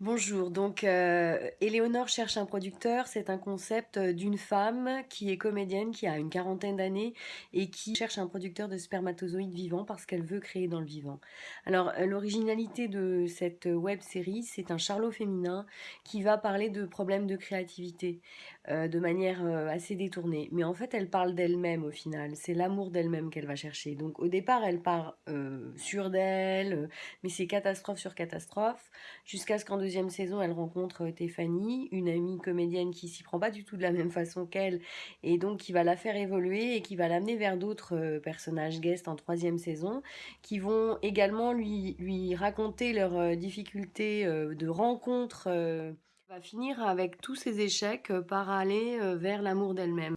Bonjour, donc euh, Éléonore cherche un producteur, c'est un concept euh, d'une femme qui est comédienne, qui a une quarantaine d'années et qui cherche un producteur de spermatozoïdes vivants parce qu'elle veut créer dans le vivant. Alors euh, l'originalité de cette web série, c'est un charlot féminin qui va parler de problèmes de créativité de manière assez détournée. Mais en fait, elle parle d'elle-même au final, c'est l'amour d'elle-même qu'elle va chercher. Donc au départ, elle part sûre d'elle, mais c'est catastrophe sur catastrophe, jusqu'à ce qu'en deuxième saison, elle rencontre euh, Tiffany, une amie comédienne qui s'y prend pas du tout de la même façon qu'elle, et donc qui va la faire évoluer et qui va l'amener vers d'autres euh, personnages guests en troisième saison, qui vont également lui, lui raconter leurs euh, difficultés de rencontre. va finir avec tous ses échecs par aller vers l'amour d'elle-même.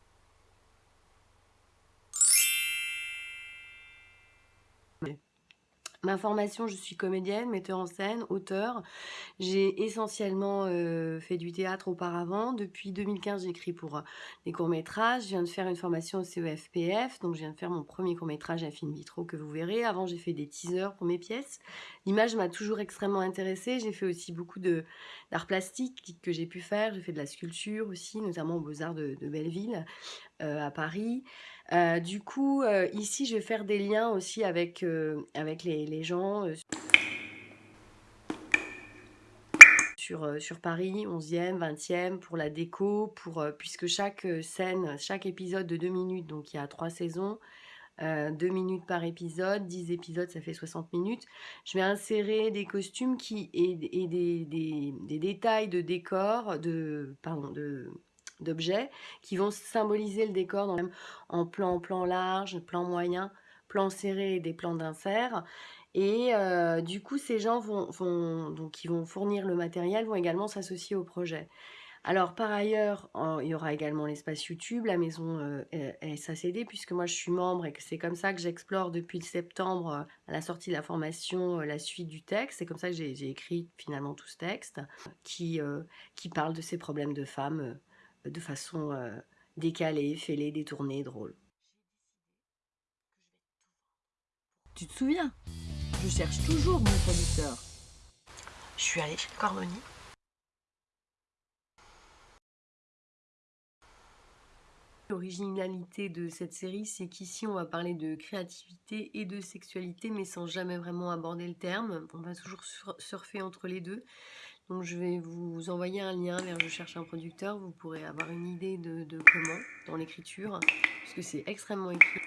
Ma formation, je suis comédienne, metteur en scène, auteur. J'ai essentiellement euh, fait du théâtre auparavant. Depuis 2015, j'écris pour euh, des courts-métrages. Je viens de faire une formation au CEFPF, donc je viens de faire mon premier court-métrage à film vitro que vous verrez. Avant, j'ai fait des teasers pour mes pièces. L'image m'a toujours extrêmement intéressée. J'ai fait aussi beaucoup d'art plastique que j'ai pu faire. J'ai fait de la sculpture aussi, notamment aux Beaux-Arts de, Belleville, euh, à Paris. Du coup, ici, je vais faire des liens aussi avec, avec les, gens sur, sur Paris, 11e, 20e, pour la déco, pour, puisque chaque scène, chaque épisode de 2 minutes, donc il y a 3 saisons, 2 minutes par épisode, 10 épisodes, ça fait 60 minutes. Je vais insérer des costumes qui, et, des, détails de décor, de, pardon, de, d'objets qui vont symboliser le décor dans, en plan, plan large, plan moyen, plan serré des plans d'insert. Et euh, du coup, ces gens vont, donc, qui vont fournir le matériel vont également s'associer au projet. Alors par ailleurs, il y aura également l'espace YouTube, la maison euh, SACD, puisque moi je suis membre et que c'est comme ça que j'explore depuis septembre, euh, à la sortie de la formation, la suite du texte. C'est comme ça que j'ai écrit finalement tout ce texte qui, qui parle de ces problèmes de femmes de façon décalée, fêlée, détournée, drôle. Tu te souviens? Je cherche toujours mon producteur. Je suis allée chez Cormoni. L'originalité de cette série, c'est qu'ici on va parler de créativité et de sexualité, mais sans jamais vraiment aborder le terme. On va toujours surfer entre les deux. Donc je vais vous envoyer un lien vers Je cherche un producteur, vous pourrez avoir une idée de, de comment dans l'écriture, parce que c'est extrêmement écrit.